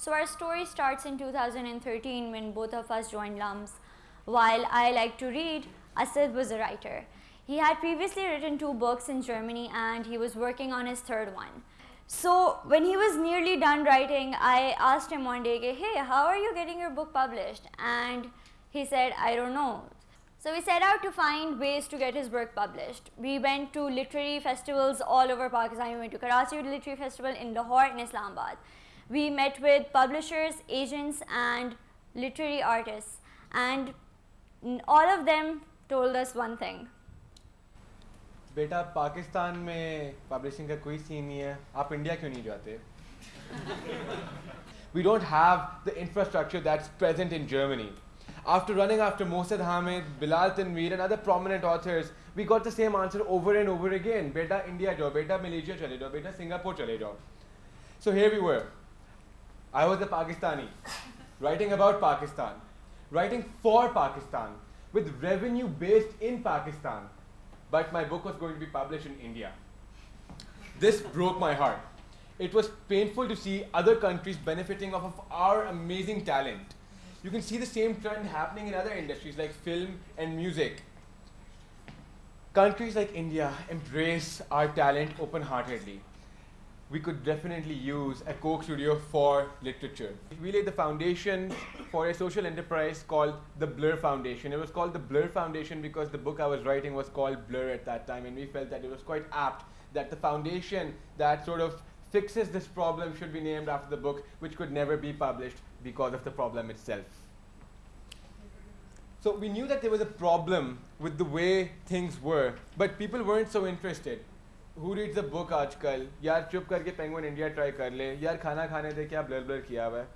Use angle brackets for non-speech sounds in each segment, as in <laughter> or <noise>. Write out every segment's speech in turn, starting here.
So our story starts in 2013 when both of us joined LUMS. While I like to read, Asad was a writer. He had previously written two books in Germany and he was working on his third one. So when he was nearly done writing, I asked him one day, hey, how are you getting your book published? And he said, I don't know. So we set out to find ways to get his work published. We went to literary festivals all over Pakistan. We went to Karachi Literary Festival in Lahore and Islamabad. We met with publishers, agents and literary artists and all of them told us one thing. Beta, Pakistan में publishing ka koi scene नहीं है आप India क्यों नहीं <laughs> We don't have the infrastructure that's present in Germany. After running after Mohsin Hamid, Bilal Tanveer, and other prominent authors, we got the same answer over and over again. Beta India jao, beta Malaysia chale jao, beta Singapore chale jao. So here we were, I was a Pakistani, writing about Pakistan, writing for Pakistan, with revenue based in Pakistan. But my book was going to be published in India. This broke my heart. It was painful to see other countries benefiting off of our amazing talent you can see the same trend happening in other industries like film and music. Countries like India embrace our talent open-heartedly. We could definitely use a Coke studio for literature. We laid the foundation for a social enterprise called the Blur Foundation. It was called the Blur Foundation because the book I was writing was called Blur at that time and we felt that it was quite apt that the foundation that sort of fixes this problem should be named after the book which could never be published because of the problem itself. So we knew that there was a problem with the way things were, but people weren't so interested. Who reads a book आजकल? यार चुप करके Penguin India try कर ले. यार खाना खाने दे क्या blur blur किया हुआ है.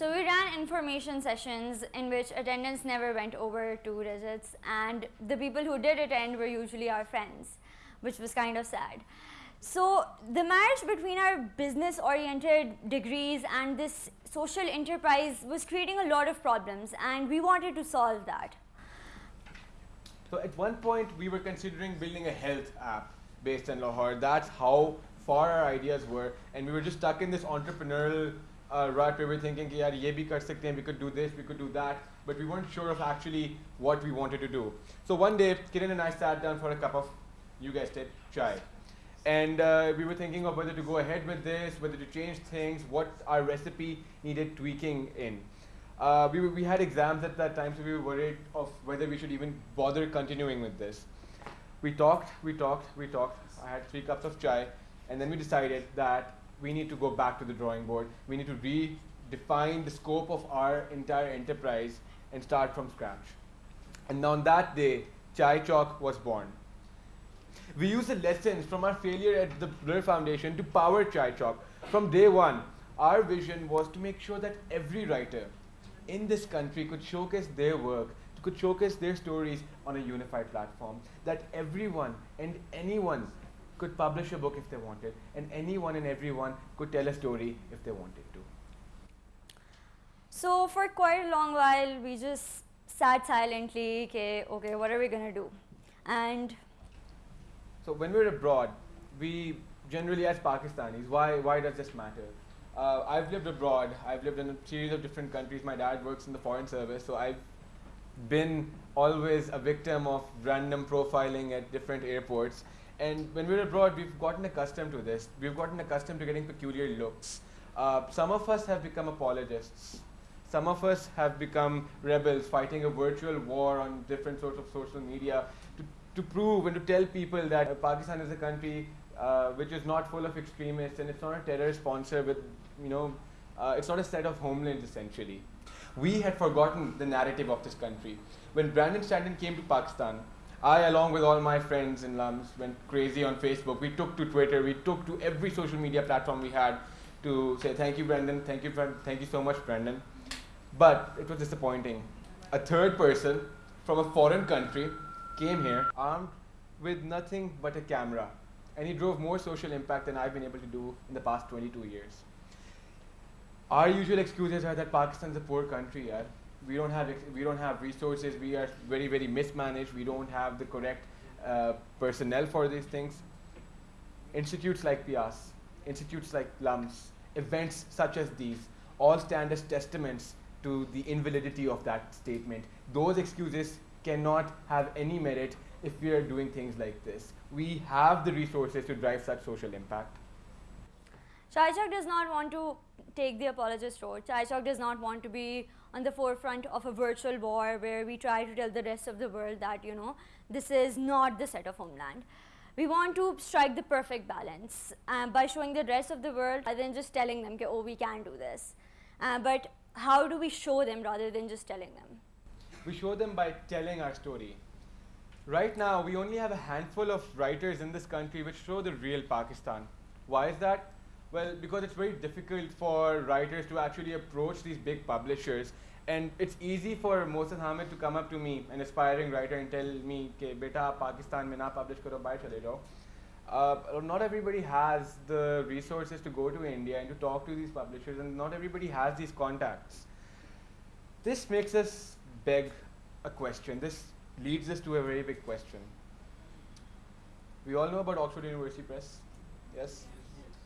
So we ran information sessions in which attendance never went over two digits and the people who did attend were usually our friends, which was kind of sad. So the marriage between our business oriented degrees and this social enterprise was creating a lot of problems and we wanted to solve that. So at one point we were considering building a health app based in Lahore. That's how far our ideas were and we were just stuck in this entrepreneurial uh, rut where we were thinking, yaar, ye bhi kar sakte we could do this, we could do that, but we weren't sure of actually what we wanted to do. So one day, Kiran and I sat down for a cup of, you guessed it, chai. And uh, we were thinking of whether to go ahead with this, whether to change things, what our recipe needed tweaking in. Uh, we, we had exams at that time, so we were worried of whether we should even bother continuing with this. We talked, we talked, we talked. I had three cups of chai, and then we decided that we need to go back to the drawing board. We need to redefine the scope of our entire enterprise and start from scratch. And on that day, Chai Chalk was born. We used the lessons from our failure at the Blur Foundation to power Chai Chalk. From day one, our vision was to make sure that every writer in this country could showcase their work, could showcase their stories on a unified platform, that everyone and anyone could publish a book if they wanted, and anyone and everyone could tell a story if they wanted to. So for quite a long while, we just sat silently, okay, okay, what are we going to do? And so when we're abroad, we generally as Pakistanis, why, why does this matter? Uh, I've lived abroad. I've lived in a series of different countries. My dad works in the foreign service, so I've been always a victim of random profiling at different airports. And when we're abroad, we've gotten accustomed to this. We've gotten accustomed to getting peculiar looks. Uh, some of us have become apologists. Some of us have become rebels fighting a virtual war on different sorts of social media to to prove and to tell people that Pakistan is a country uh, which is not full of extremists and it's not a terror sponsor with, you know, uh, it's not a set of homelands essentially. We had forgotten the narrative of this country. When Brandon Stanton came to Pakistan, I, along with all my friends in LUMS, went crazy on Facebook. We took to Twitter, we took to every social media platform we had to say, thank you, Brandon, thank you, thank you so much, Brandon. But it was disappointing. A third person from a foreign country came here armed with nothing but a camera. And he drove more social impact than I've been able to do in the past 22 years. Our usual excuses are that Pakistan is a poor country. Yeah? We, don't have we don't have resources. We are very, very mismanaged. We don't have the correct uh, personnel for these things. Institutes like PIEAS, institutes like LUMS, events such as these all stand as testaments to the invalidity of that statement. Those excuses cannot have any merit if we are doing things like this. We have the resources to drive such social impact. ChaiChok does not want to take the apologist road. ChaiChok does not want to be on the forefront of a virtual war where we try to tell the rest of the world that, you know, this is not the set of homeland. We want to strike the perfect balance uh, by showing the rest of the world rather than just telling them, oh, we can do this. Uh, but how do we show them rather than just telling them? We show them by telling our story. Right now, we only have a handful of writers in this country which show the real Pakistan. Why is that? Well, because it's very difficult for writers to actually approach these big publishers. And it's easy for Mohsin Hamid to come up to me, an aspiring writer, and tell me, "Okay, beta, Pakistan mein na publish karo, bhai chale jao." Uh, not everybody has the resources to go to India and to talk to these publishers, and not everybody has these contacts. This makes us beg a question. This leads us to a very big question. We all know about Oxford University Press, yes?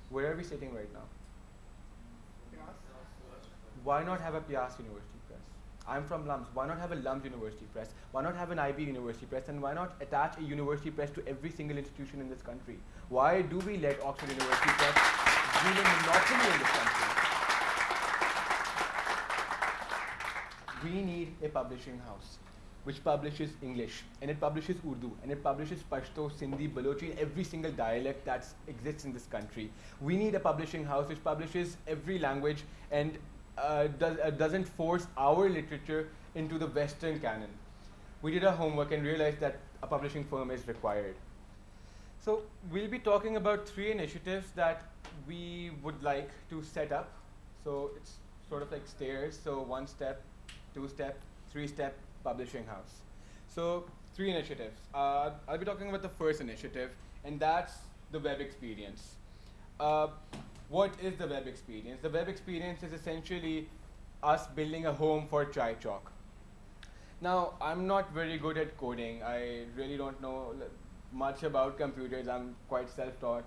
Where are we sitting right now? Why not have a Piast University Press? I'm from LUMS. Why not have a LUMS University Press? Why not have an IB University Press? And why not attach a university press to every single institution in this country? Why do we let Oxford University Press rule a monopoly in this country? We need a publishing house which publishes English, and it publishes Urdu, and it publishes Pashto, Sindhi, Balochi, and every single dialect that exists in this country. We need a publishing house which publishes every language and uh, uh, doesn't force our literature into the Western canon. We did our homework and realized that a publishing firm is required. So we'll be talking about three initiatives that we would like to set up. So it's sort of like stairs. So one step, two step, three step, publishing house. So three initiatives. Uh, I'll be talking about the first initiative, and that's the web experience. Uh, what is the web experience? The web experience is essentially us building a home for ChaiChok. Now, I'm not very good at coding. I really don't know much about computers. I'm quite self-taught.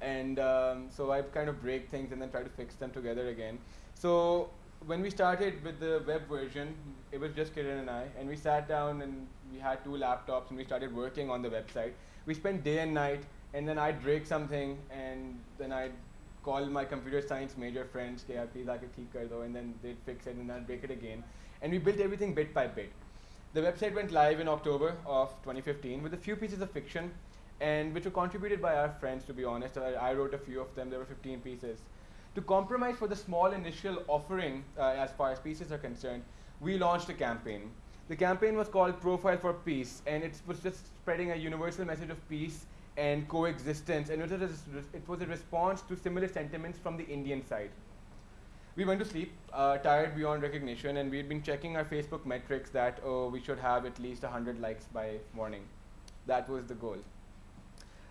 And um, so I kind of break things and then try to fix them together again. So when we started with the web version, it was just Kiran and I, and we sat down and we had two laptops and we started working on the website. We spent day and night, and then I'd break something, and then I'd call my computer science major friends, ke please aake theek and then they'd fix it, and then I'd break it again. And we built everything bit by bit. The website went live in October of 2015 with a few pieces of fiction, and which were contributed by our friends, to be honest. I, I wrote a few of them, there were 15 pieces. To compromise for the small initial offering uh, as far as pieces are concerned, we launched a campaign. The campaign was called Profile for Peace, and it was just spreading a universal message of peace and coexistence, and it was, a, it was a response to similar sentiments from the Indian side. We went to sleep, uh, tired beyond recognition, and we had been checking our Facebook metrics that, oh, we should have at least 100 likes by morning. That was the goal.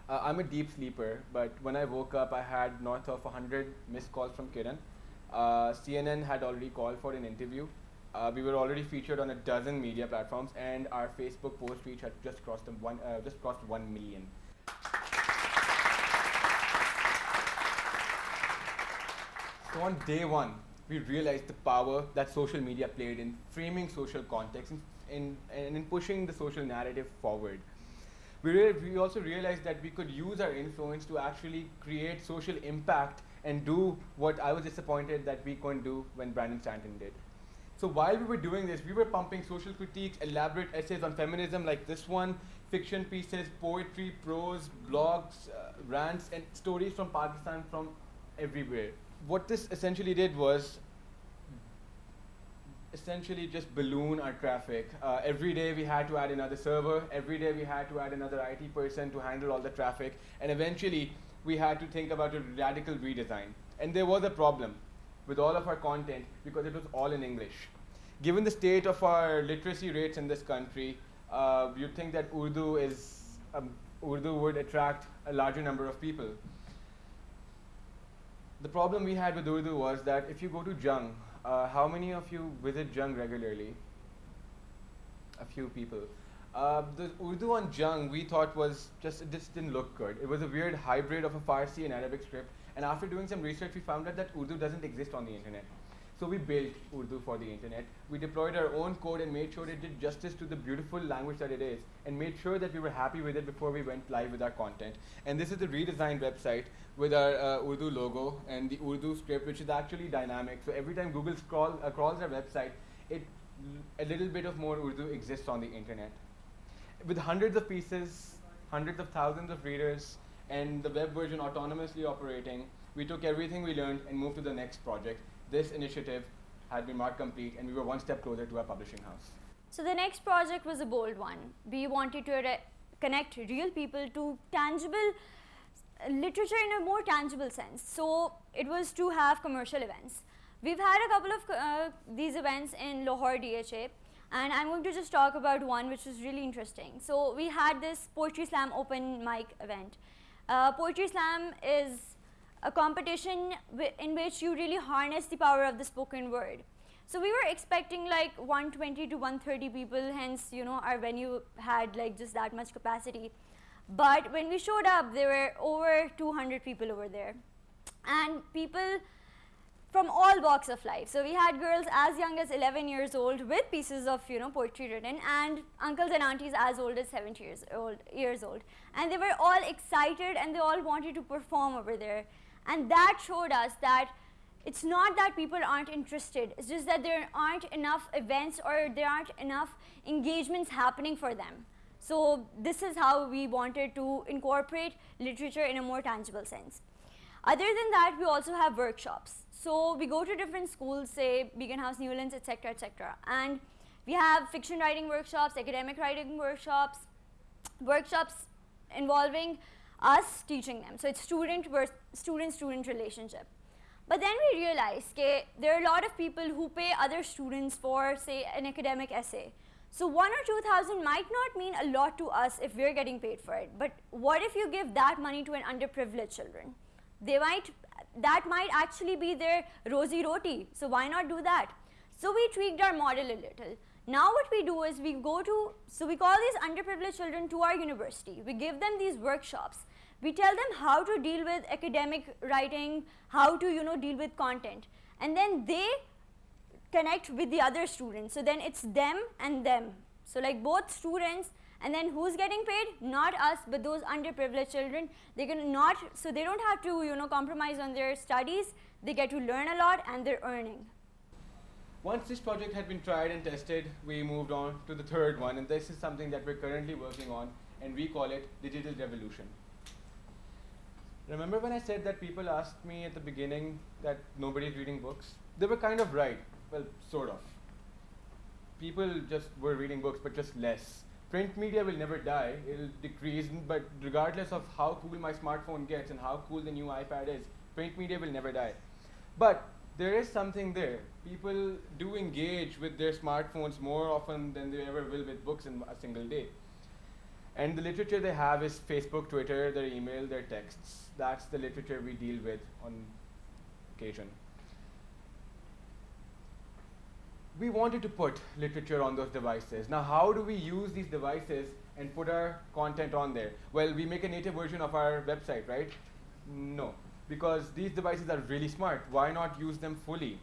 Uh, I'm a deep sleeper, but when I woke up, I had north of 100 missed calls from Kiran. Uh, CNN had already called for an interview. Uh, we were already featured on a dozen media platforms, and our Facebook post reach had just crossed one, uh, just crossed one million. So on day one, we realized the power that social media played in framing social context and in, in, in pushing the social narrative forward we, we also realized that we could use our influence to actually create social impact and do what I was disappointed that we couldn't do when Brandon Stanton did. So while we were doing this, we were pumping social critiques, elaborate essays on feminism like this one, fiction pieces, poetry, prose, blogs, uh, rants, and stories from Pakistan from everywhere. What this essentially did was essentially just balloon our traffic. Uh, every day we had to add another server. Every day we had to add another IT person to handle all the traffic. And eventually we had to think about a radical redesign. And there was a problem with all of our content because it was all in English. Given the state of our literacy rates in this country, uh, you'd think that Urdu is um, Urdu would attract a larger number of people. The problem we had with Urdu was that if you go to Jung, uh, how many of you visit Jung regularly? A few people. Uh, the Urdu on Jung we thought was just, it just didn't look good. It was a weird hybrid of a Farsi and Arabic script, And after doing some research, we found out that Urdu doesn't exist on the internet. So we built Urdu for the internet. We deployed our own code and made sure it did justice to the beautiful language that it is and made sure that we were happy with it before we went live with our content. And this is the redesigned website with our uh, Urdu logo and the Urdu script, which is actually dynamic. So every time Google scroll, uh, crawls our website, it a little bit of more Urdu exists on the internet. With hundreds of pieces, hundreds of thousands of readers, and the web version autonomously operating, we took everything we learned and moved to the next project this initiative had been marked complete and we were one step closer to our publishing house. So the next project was a bold one. We wanted to connect real people to tangible literature in a more tangible sense. So it was to have commercial events. We've had a couple of uh, these events in Lahore DHA and I'm going to just talk about one which was really interesting. So we had this Poetry Slam open mic event. Uh, Poetry Slam is a competition in which you really harness the power of the spoken word. So we were expecting like 120 to 130 people, hence, you know, our venue had like just that much capacity. But when we showed up, there were over 200 people over there. And people from all walks of life. So we had girls as young as 11 years old with pieces of, you know, poetry written and uncles and aunties as old as 70 years old, years old. And they were all excited and they all wanted to perform over there. And that showed us that it's not that people aren't interested, it's just that there aren't enough events or there aren't enough engagements happening for them. So this is how we wanted to incorporate literature in a more tangible sense. Other than that, we also have workshops. So we go to different schools, say Beaconhouse, Newlands, etc., etc., and we have fiction writing workshops, academic writing workshops, workshops involving us teaching them. So it's student versus student student relationship. But then we realized that there are a lot of people who pay other students for say an academic essay. So one or two thousand might not mean a lot to us if we're getting paid for it. But what if you give that money to an underprivileged children? They might that might actually be their rosy roti. So why not do that? So we tweaked our model a little. Now what we do is we go to, so we call these underprivileged children to our university. We give them these workshops. We tell them how to deal with academic writing, how to, you know, deal with content. And then they connect with the other students. So then it's them and them. So like both students and then who's getting paid? Not us, but those underprivileged children. They can not, so they don't have to, you know, compromise on their studies. They get to learn a lot and they're earning. Once this project had been tried and tested, we moved on to the third one, and this is something that we're currently working on, and we call it Digital Revolution. Remember when I said that people asked me at the beginning that nobody's reading books? They were kind of right. Well, sort of. People just were reading books, but just less. Print media will never die, it'll decrease, but regardless of how cool my smartphone gets and how cool the new iPad is, print media will never die. But there is something there. People do engage with their smartphones more often than they ever will with books in a single day. And the literature they have is Facebook, Twitter, their email, their texts. That's the literature we deal with on occasion. We wanted to put literature on those devices. Now, how do we use these devices and put our content on there? Well, we make a native version of our website, right? No because these devices are really smart. Why not use them fully?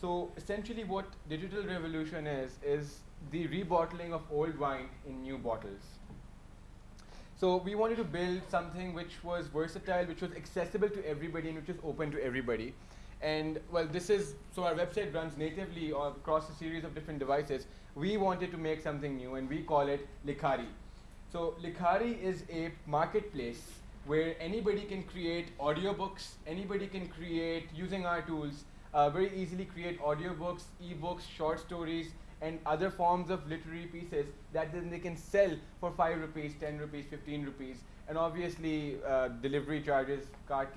So essentially what digital revolution is, is the rebottling of old wine in new bottles. So we wanted to build something which was versatile, which was accessible to everybody and which was open to everybody. And well, this is, so our website runs natively across a series of different devices. We wanted to make something new and we call it Likhari. So Likhari is a marketplace where anybody can create audiobooks, anybody can create, using our tools, uh, very easily create audiobooks, ebooks, short stories, and other forms of literary pieces that then they can sell for 5 rupees, 10 rupees, 15 rupees, and obviously uh, delivery charges, card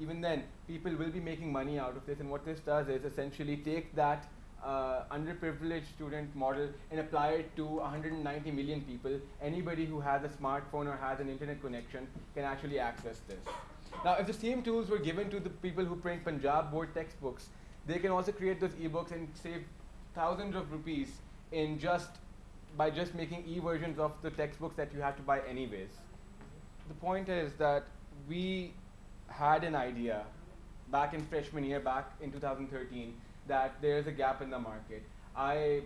even then people will be making money out of this and what this does is essentially take that uh, underprivileged student model and apply it to 190 million people. Anybody who has a smartphone or has an internet connection can actually access this. Now, if the same tools were given to the people who print Punjab board textbooks, they can also create those ebooks and save thousands of rupees in just by just making e-versions of the textbooks that you have to buy anyways. The point is that we had an idea back in freshman year, back in 2013, that there's a gap in the market. I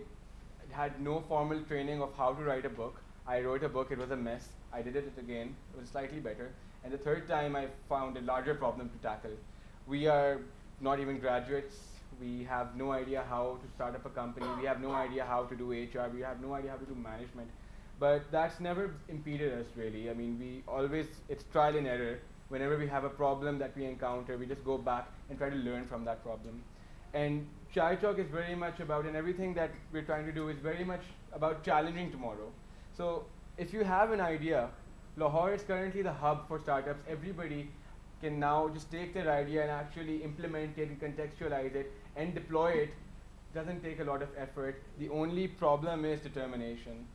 had no formal training of how to write a book. I wrote a book, it was a mess. I did it again, it was slightly better. And the third time I found a larger problem to tackle. We are not even graduates. We have no idea how to start up a company. We have no idea how to do HR. We have no idea how to do management. But that's never impeded us really. I mean, we always, it's trial and error. Whenever we have a problem that we encounter, we just go back and try to learn from that problem. And Chai Talk is very much about, and everything that we're trying to do is very much about challenging tomorrow. So if you have an idea, Lahore is currently the hub for startups. Everybody can now just take their idea and actually implement it and contextualize it and deploy it. Doesn't take a lot of effort. The only problem is determination.